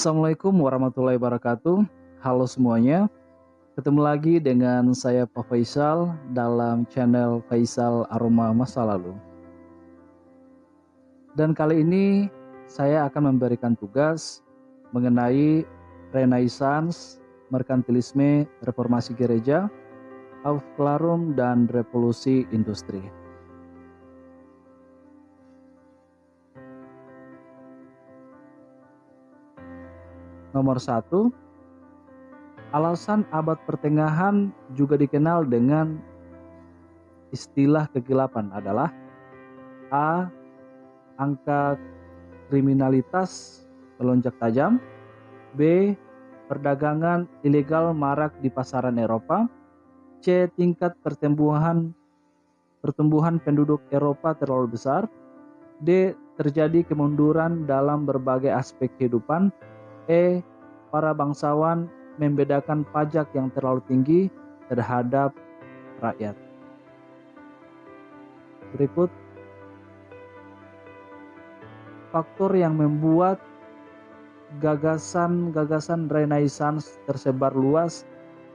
Assalamualaikum warahmatullahi wabarakatuh. Halo semuanya. Ketemu lagi dengan saya Pak Faisal dalam channel Faisal Aroma Masa Lalu. Dan kali ini saya akan memberikan tugas mengenai Renaissance, Merkantilisme, Reformasi Gereja, Aufklärung, dan Revolusi Industri. Nomor satu, alasan abad pertengahan juga dikenal dengan istilah kegelapan adalah A. Angka kriminalitas melonjak tajam B. Perdagangan ilegal marak di pasaran Eropa C. Tingkat pertumbuhan pertumbuhan penduduk Eropa terlalu besar D. Terjadi kemunduran dalam berbagai aspek kehidupan E. Para bangsawan membedakan pajak yang terlalu tinggi terhadap rakyat. Berikut faktor yang membuat gagasan-gagasan Renaissance tersebar luas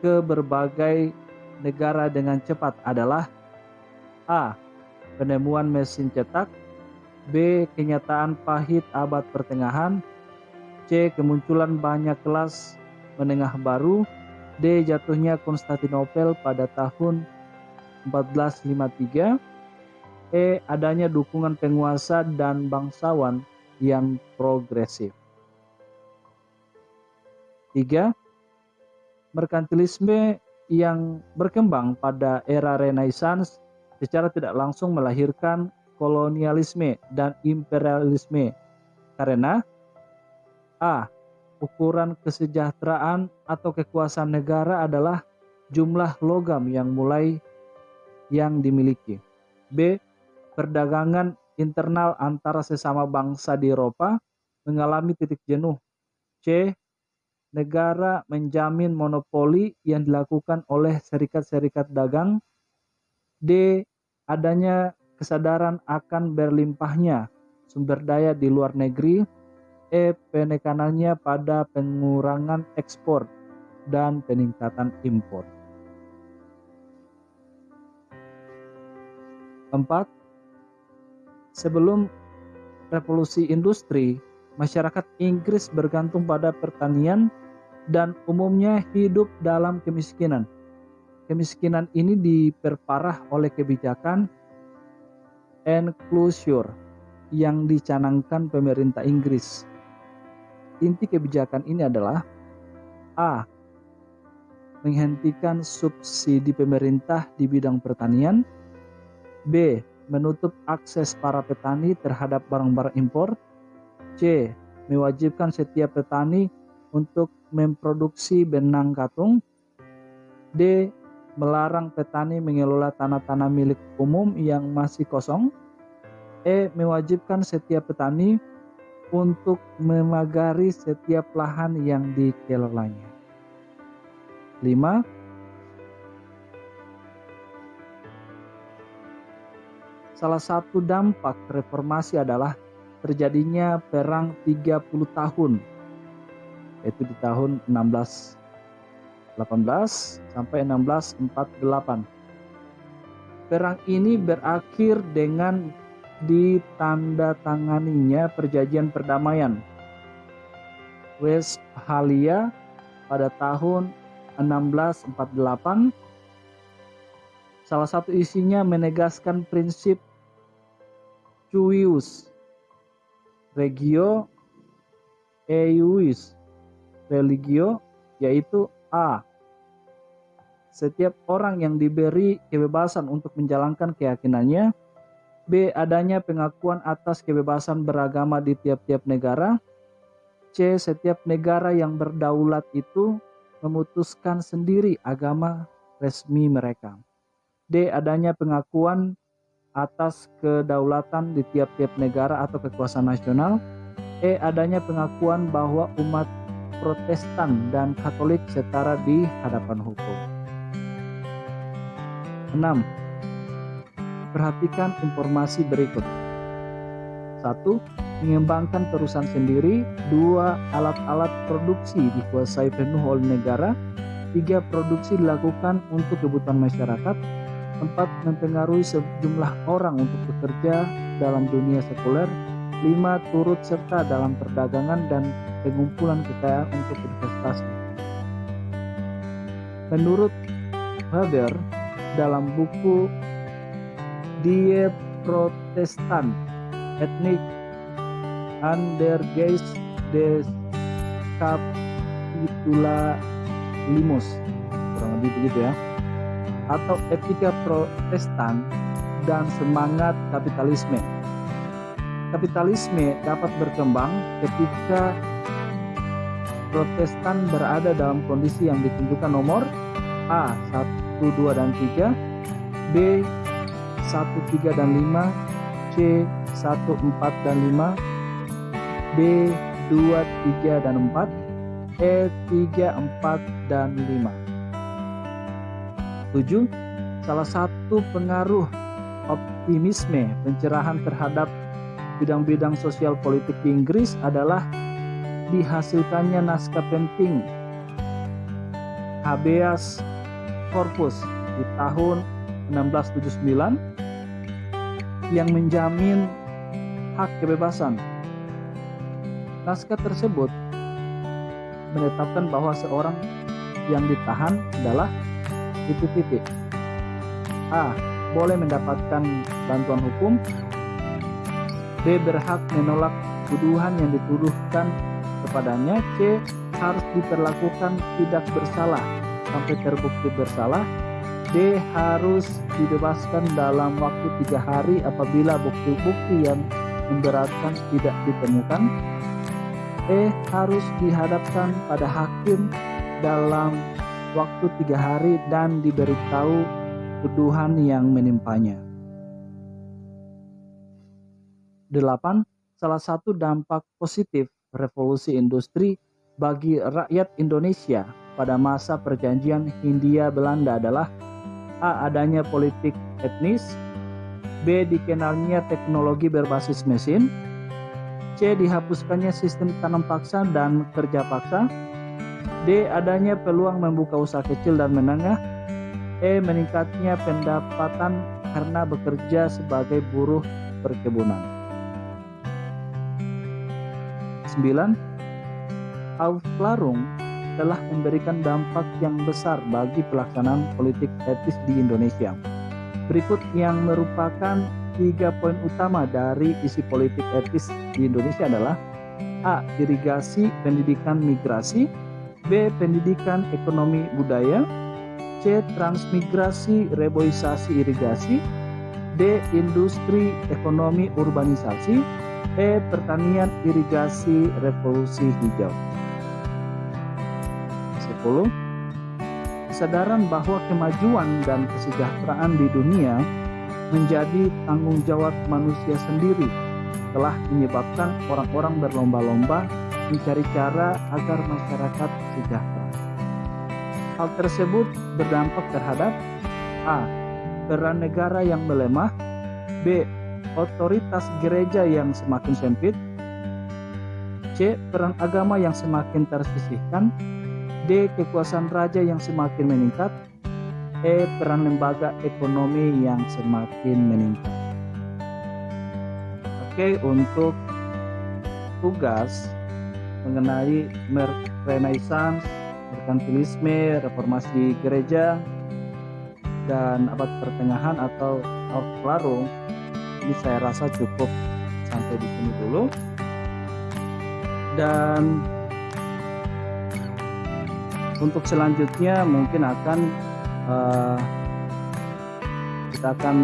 ke berbagai negara dengan cepat adalah A. Penemuan mesin cetak B. Kenyataan pahit abad pertengahan C. Kemunculan banyak kelas menengah baru D. Jatuhnya Konstantinopel pada tahun 1453 E. Adanya dukungan penguasa dan bangsawan yang progresif 3. Merkantilisme yang berkembang pada era Renaissance secara tidak langsung melahirkan kolonialisme dan imperialisme karena A. Ukuran kesejahteraan atau kekuasaan negara adalah jumlah logam yang mulai yang dimiliki. B. Perdagangan internal antara sesama bangsa di Eropa mengalami titik jenuh. C. Negara menjamin monopoli yang dilakukan oleh serikat-serikat dagang. D. Adanya kesadaran akan berlimpahnya sumber daya di luar negeri E. Penekanannya pada pengurangan ekspor dan peningkatan impor. Empat, sebelum revolusi industri, masyarakat Inggris bergantung pada pertanian dan umumnya hidup dalam kemiskinan. Kemiskinan ini diperparah oleh kebijakan enclosure yang dicanangkan pemerintah Inggris Inti kebijakan ini adalah A. Menghentikan subsidi pemerintah di bidang pertanian B. Menutup akses para petani terhadap barang-barang impor C. Mewajibkan setiap petani untuk memproduksi benang katung D. Melarang petani mengelola tanah-tanah milik umum yang masih kosong E. Mewajibkan setiap petani untuk memagari setiap lahan yang dikelolanya. 5. Salah satu dampak reformasi adalah terjadinya perang 30 tahun yaitu di tahun 1618 sampai 1648. Perang ini berakhir dengan ditandatanganinya perjanjian perdamaian Westphalia pada tahun 1648. Salah satu isinya menegaskan prinsip cuius regio eius religio yaitu A. Setiap orang yang diberi kebebasan untuk menjalankan keyakinannya B. Adanya pengakuan atas kebebasan beragama di tiap-tiap negara. C. Setiap negara yang berdaulat itu memutuskan sendiri agama resmi mereka. D. Adanya pengakuan atas kedaulatan di tiap-tiap negara atau kekuasaan nasional. E. Adanya pengakuan bahwa umat Protestan dan Katolik setara di hadapan hukum. 6 Perhatikan informasi berikut. 1. mengembangkan perusahaan sendiri, dua alat-alat produksi dikuasai penuh oleh negara, tiga produksi dilakukan untuk kebutuhan masyarakat, empat mempengaruhi sejumlah orang untuk bekerja dalam dunia sekuler, lima turut serta dalam perdagangan dan pengumpulan kekayaan untuk investasi. Menurut Haber dalam buku Die Protestant Ethnic Geist des Capitulalismus kurang lebih begitu ya. Atau etika protestan dan semangat kapitalisme. Kapitalisme dapat berkembang ketika protestan berada dalam kondisi yang ditunjukkan nomor A 1, 2, dan 3 B 1, 3, dan 5 C 1, 4, dan 5 D 2, 3, dan 4 E 3, 4, dan 5 7. Salah satu pengaruh optimisme pencerahan terhadap bidang-bidang sosial politik di Inggris adalah dihasilkannya naskah penting habeas corpus di tahun 1679 yang menjamin hak kebebasan Naskah tersebut menetapkan bahwa seorang yang ditahan adalah titik-titik. A. Boleh mendapatkan bantuan hukum. B. Berhak menolak tuduhan yang dituduhkan kepadanya. C. Harus diperlakukan tidak bersalah sampai terbukti bersalah. D. Harus dibebaskan dalam waktu tiga hari apabila bukti-bukti yang memberatkan tidak ditemukan. E harus dihadapkan pada hakim dalam waktu tiga hari dan diberitahu tuduhan yang menimpanya. 8. Salah satu dampak positif revolusi industri bagi rakyat Indonesia pada masa perjanjian Hindia Belanda adalah A. Adanya politik etnis B. Dikenalnya teknologi berbasis mesin C. Dihapuskannya sistem tanam paksa dan kerja paksa. D. Adanya peluang membuka usaha kecil dan menengah. E. Meningkatnya pendapatan karena bekerja sebagai buruh perkebunan. 9. Aufklärung telah memberikan dampak yang besar bagi pelaksanaan politik etis di Indonesia. Berikut yang merupakan tiga poin utama dari isi politik etis di Indonesia adalah A. Irigasi pendidikan migrasi B. Pendidikan ekonomi budaya C. Transmigrasi reboisasi irigasi D. Industri ekonomi urbanisasi E. Pertanian irigasi revolusi hijau 10. Kesadaran bahwa kemajuan dan kesejahteraan di dunia menjadi tanggung jawab manusia sendiri telah menyebabkan orang-orang berlomba-lomba mencari cara agar masyarakat sejahtera. Hal tersebut berdampak terhadap A. Peran negara yang melemah B. Otoritas gereja yang semakin sempit C. Peran agama yang semakin tersisihkan D. Kekuasaan raja yang semakin meningkat E. Peran lembaga ekonomi yang semakin meningkat. Oke, untuk tugas mengenai Renaissance, merkantilisme, reformasi gereja, dan abad pertengahan atau Aufklärung ini saya rasa cukup sampai di sini dulu. Dan untuk selanjutnya mungkin akan uh, kita akan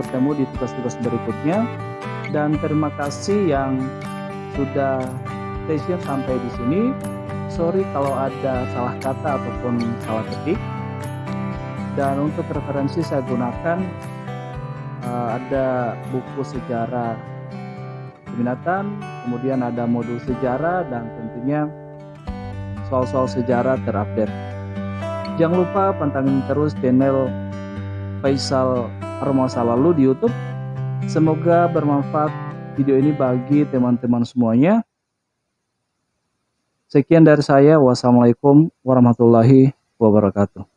bertemu di tugas-tugas berikutnya. Dan terima kasih yang sudah stay sampai di sini. Sorry kalau ada salah kata ataupun salah ketik. Dan untuk referensi saya gunakan uh, ada buku sejarah binatang kemudian ada modul sejarah dan tentunya soal-soal sejarah terupdate Jangan lupa pantengin terus channel Faisal Armasa Lalu di YouTube. Semoga bermanfaat video ini bagi teman-teman semuanya. Sekian dari saya. Wassalamualaikum warahmatullahi wabarakatuh.